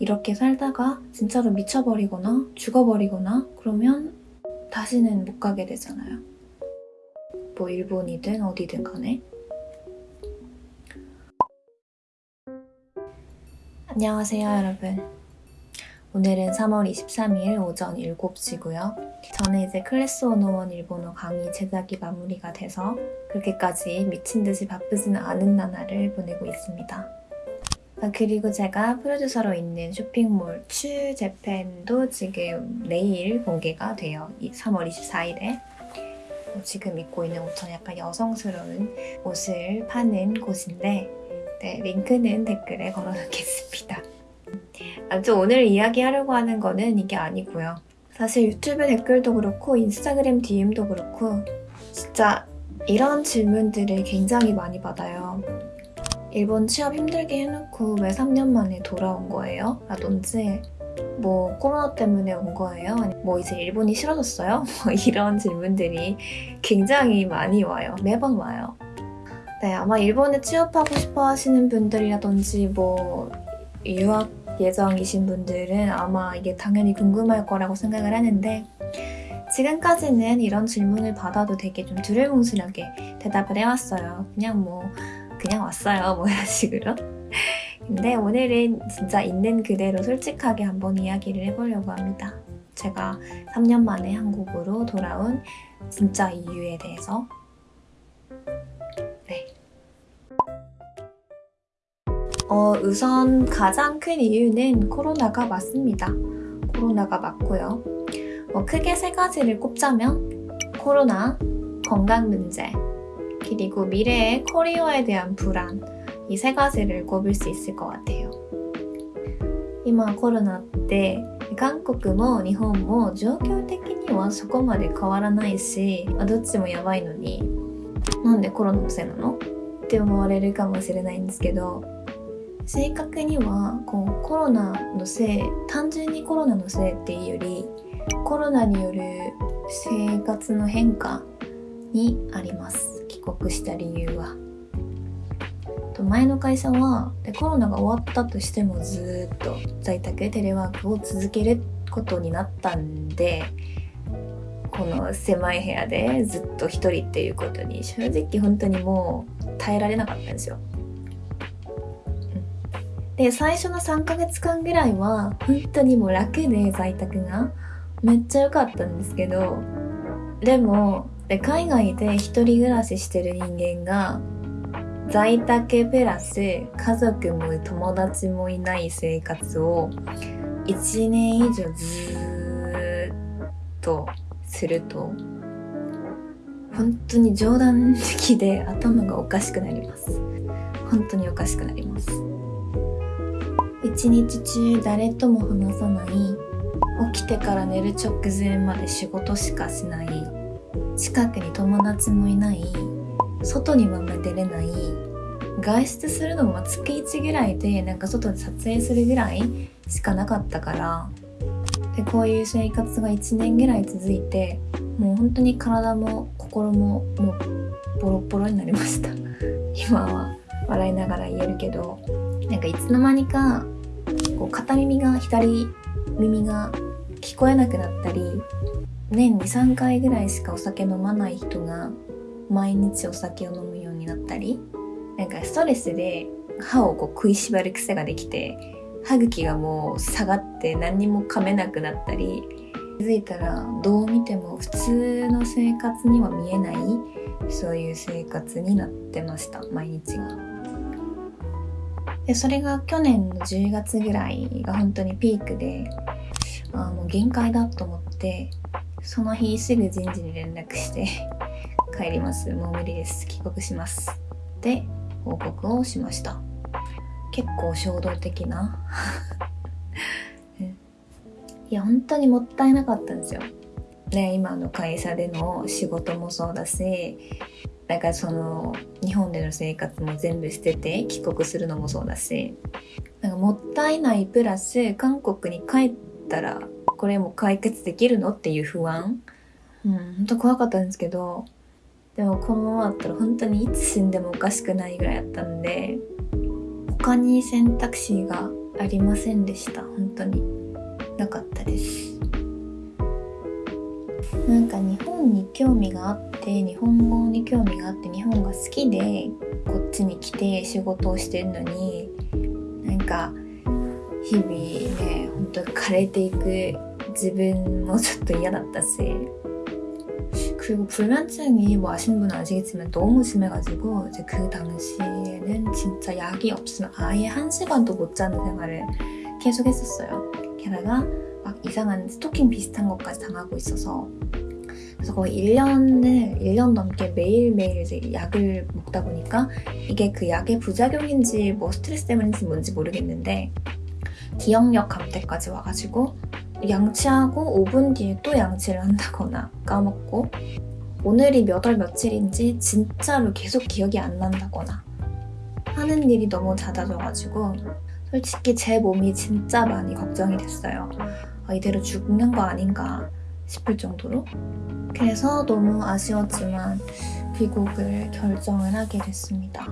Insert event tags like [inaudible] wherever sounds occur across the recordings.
이렇게 살다가 진짜로 미쳐버리거나 죽어버리거나 그러면 다시는 못 가게 되잖아요. 뭐 일본이든 어디든 간에. 안녕하세요 여러분. 오늘은 3월 23일 오전 7시고요. 저는 이제 클래스 101 일본어 강의 제작이 마무리가 돼서 그렇게까지 미친 듯이 바쁘지는 않은 나날을 보내고 있습니다. 아, 그리고 제가 프로듀서로 있는 쇼핑몰 추 재팬도 지금 내일 공개가 돼요. 3월 24일에. 지금 입고 있는 옷은 약간 여성스러운 옷을 파는 곳인데 네, 링크는 댓글에 걸어놓겠습니다. 아무튼 오늘 이야기하려고 하는 거는 이게 아니고요. 사실 유튜브 댓글도 그렇고 인스타그램 DM도 그렇고 진짜 이런 질문들을 굉장히 많이 받아요. 일본 취업 힘들게 해놓고 왜 3년 만에 돌아온 거예요? 라든지 뭐 코로나 때문에 온 거예요? 뭐 이제 일본이 싫어졌어요? [laughs] 뭐 이런 질문들이 굉장히 많이 와요. 매번 와요. 네, 아마 일본에 취업하고 싶어 하시는 분들이라든지 뭐 유학 예정이신 분들은 아마 이게 당연히 궁금할 거라고 생각을 하는데 지금까지는 이런 질문을 받아도 되게 좀 두루뭉술하게 대답을 해왔어요. 그냥 뭐 그냥 왔어요. 뭐 이런 식으로. 근데 오늘은 진짜 있는 그대로 솔직하게 한번 이야기를 해보려고 합니다. 제가 3년 만에 한국으로 돌아온 진짜 이유에 대해서 네. 어, 우선 가장 큰 이유는 코로나가 맞습니다. 코로나가 맞고요. 어, 크게 세 가지를 꼽자면 코로나, 건강 문제, 그리고 미래의 커리어에 대한 불안 이 세 가지를 꼽을 수 있을 것 같아요. 今コロナって韓国も日本も状況的にはそこまで変わらないし、まあ、どっちもやばいのになんでコロナのせいなのって思われるかもしれないんですけど正確にはこうコロナのせい単純にコロナのせいっていうよりコロナによる生活の変化にあります 帰国した理由は。前の会社はでコロナが終わったとしてもずっと在宅テレワークを続けることになったんでこの狭い部屋でずっと一人っていうことに正直本当にもう耐えられなかったんですよ。で最初の3ヶ月間ぐらいは本当にもう楽で在宅がめっちゃ良かったんですけどでもで海外で一人暮らししてる人間が在宅プラス家族も友達もいない生活を1年以上ずっとすると本当に冗談的で頭がおかしくなります。本当におかしくなります。一日中誰とも話さない起きてから寝る直前まで仕事しかしない近くに友達もいない外にもあんま出れない外出するのも月1ぐらいでなんか外で撮影するぐらいしかなかったからでこういう生活が1年ぐらい続いてもう本当に体も心ももうボロボロになりました。[laughs] 今は笑いながら言えるけどなんかいつの間にかこう片耳が左耳が聞こえなくなったり年23回ぐらいしかお酒飲まない人が毎日お酒を飲むようになったりなんかストレスで歯をこう食いしばる癖ができて歯茎がもう下がって何にも噛めなくなったり気づいたらどう見ても普通の生活には見えないそういう生活になってました毎日が。でそれが去年の10月ぐらいが本当にピークであもう限界だと思ってその日すぐ人事に連絡して [laughs] 帰ります。もう無理です。帰国します。で報告をしました。結構衝動的な。[laughs] いや本当にもったいなかったんですよ。ね今の会社での仕事もそうだしなんかその日本での生活も全部捨てて帰国するのもそうだしなんかもったいないプラス韓国に帰ったらこれも解決できるのっていう不安？うん本当怖かったんですけどでもこのままだったら本当にいつ死んでもおかしくないぐらいだったんで他に選択肢がありませんでした。本当になかったです。なんか日本に興味があって日本語に興味があって日本が好きでこっちに来て仕事をしてるのになんか日々ね本当枯れていく自分もちょっと嫌だったし그리고불면증이뭐아시는분은아시겠지만너무심해가지고이제그당시에는진짜약이없으면아예한시간도못자는생활을계속했었어요게다가막이상한스토킹비슷한것까지당하고있어서 그래서 거의 1년을 1년 넘게 매일매일 이제 약을 먹다 보니까 이게 그 약의 부작용인지 뭐 스트레스 때문인지 뭔지 모르겠는데 기억력 감퇴까지 와가지고 양치하고 5분 뒤에 또 양치를 한다거나 까먹고 오늘이 몇 월 며칠인지 진짜로 계속 기억이 안 난다거나 하는 일이 너무 잦아져가지고 솔직히 제 몸이 진짜 많이 걱정이 됐어요. 아, 이대로 죽는 거 아닌가 싶을 정도로 그래서 너무 아쉬웠지만 귀국을 결정을 하게 됐습니다.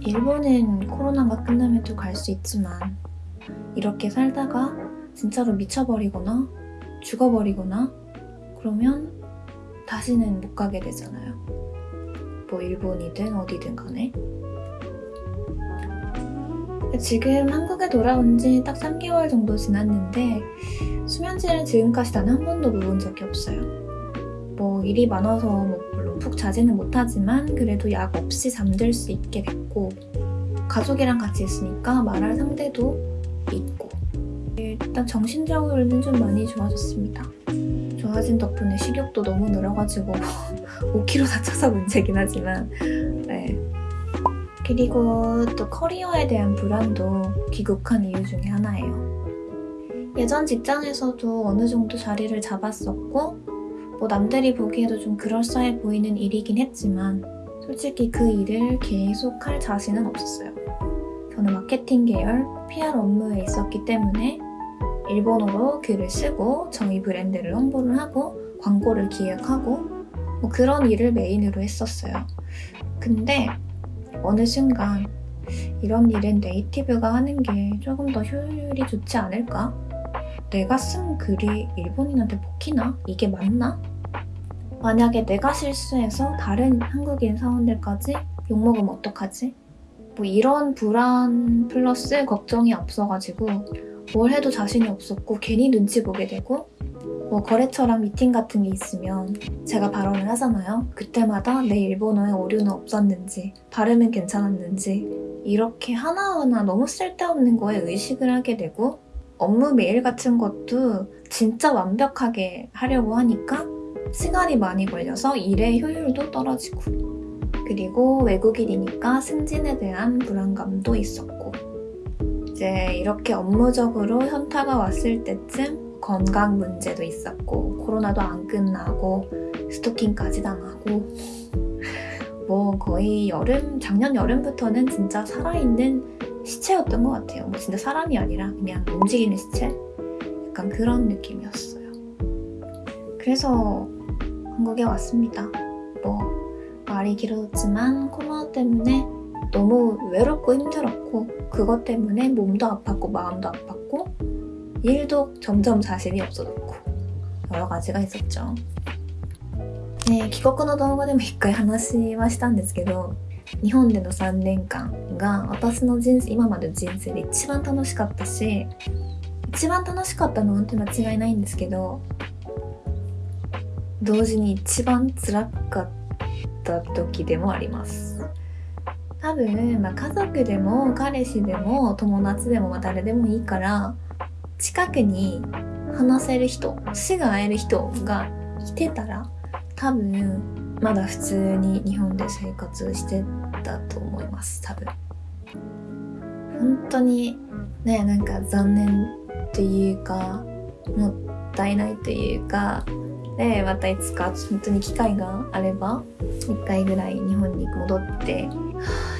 일본은 코로나가 끝나면 또 갈 수 있지만 이렇게 살다가 진짜로 미쳐버리거나 죽어버리거나 그러면 다시는 못 가게 되잖아요. 뭐 일본이든 어디든 간에. 지금 한국에 돌아온 지 딱 3개월 정도 지났는데 수면제를 지금까지 단 한 번도 먹은 적이 없어요. 뭐 일이 많아서 뭐 물론 푹 자지는 못하지만 그래도 약 없이 잠들 수 있게 됐고 가족이랑 같이 있으니까 말할 상대도 있고 일단 정신적으로는 좀 많이 좋아졌습니다. 좋아진 덕분에 식욕도 너무 늘어가지고 [laughs] 5kg 다쳐서 문제긴 하지만 네. 그리고 또 커리어에 대한 불안도 귀국한 이유 중에 하나예요. 예전 직장에서도 어느 정도 자리를 잡았었고 뭐 남들이 보기에도 좀 그럴싸해 보이는 일이긴 했지만 솔직히 그 일을 계속 할 자신은 없었어요. 저는 마케팅 계열 PR 업무에 있었기 때문에 일본어로 글을 쓰고 저희 브랜드를 홍보를 하고 광고를 기획하고 뭐 그런 일을 메인으로 했었어요. 근데 어느 순간 이런 일은 네이티브가 하는 게 조금 더 효율이 좋지 않을까? 내가 쓴 글이 일본인한테 먹히나? 이게 맞나? 만약에 내가 실수해서 다른 한국인 사원들까지 욕먹으면 어떡하지? 뭐 이런 불안 플러스 걱정이 앞서가지고 뭘 해도 자신이 없었고 괜히 눈치 보게 되고 뭐 거래처랑 미팅 같은 게 있으면 제가 발언을 하잖아요. 그때마다 내 일본어에 오류는 없었는지 발음은 괜찮았는지 이렇게 하나하나 너무 쓸데없는 거에 의식을 하게 되고 업무 메일 같은 것도 진짜 완벽하게 하려고 하니까 시간이 많이 걸려서 일의 효율도 떨어지고 그리고 외국인이니까 승진에 대한 불안감도 있었고 이제 이렇게 업무적으로 현타가 왔을 때쯤 건강 문제도 있었고 코로나도 안 끝나고 스토킹까지 당하고 뭐 거의 여름 작년 여름부터는 진짜 살아있는 시체였던 것 같아요. 뭐 진짜 사람이 아니라 그냥 움직이는 시체? 약간 그런 느낌이었어요. 그래서 한국에 왔습니다. 뭐 말이 길어졌지만 코로나 때문에 너무 외롭고 힘들었고 그것 때문에 몸도 아팠고 마음도 아팠고 일도 점점 자신이 없어졌고 여러 가지가 있었죠. ね、帰国の動画でも一回話はしたんですけど日本での3年間が私の人生今までの人生で一番楽しかったし一番楽しかったのは本当に間違いないんですけど同時に一番辛かった時でもあります 多分、まあ、家族でも彼氏でも友達でも、まあ、誰でもいいから近くに話せる人死が会える人がいてたら多分まだ普通に日本で生活してたと思います。多分。本当にねなんか残念っていうかもったいないというかでまたいつか本当に機会があれば1回ぐらい日本に戻って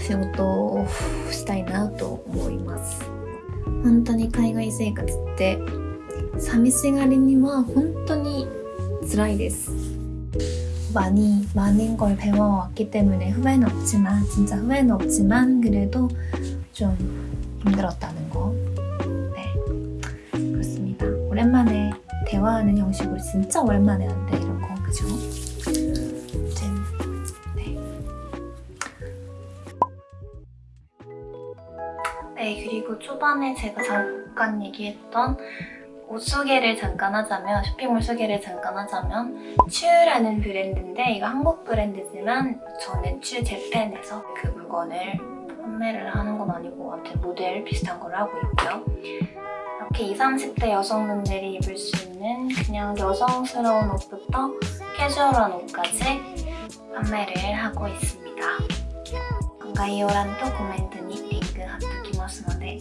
仕事をしたいなと思います本当に海外生活って寂しがりには本当に辛いです 많이 많은 걸 배워왔기 때문에 후회는 없지만 진짜 후회는 없지만 그래도 좀 힘들었다는 거. 네, 그렇습니다. 오랜만에 대화하는 형식으로 진짜 오랜만에 한데 이런 거 그죠? 초반에 제가 잠깐 얘기했던 옷 소개를 잠깐 하자면 쇼핑몰 소개를 잠깐 하자면 츄라는 브랜드인데 이거 한국 브랜드지만 저는 츄 재팬에서 그 물건을 판매를 하는 건 아니고 아무튼 모델 비슷한 걸 하고 있고요. 이렇게 20, 30대 여성분들이 입을 수 있는 그냥 여성스러운 옷부터 캐주얼한 옷까지 판매를 하고 있습니다. 概要欄とコメントにリンク貼っときますので